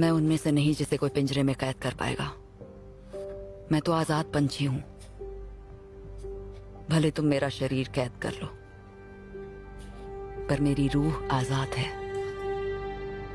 मैं उनमें से नहीं जिसे कोई पिंजरे में कैद कर पाएगा। मैं तो आज़ाद पंछी हूँ। भले तुम मेरा शरीर कैद कर लो, पर मेरी रूह आज़ाद है।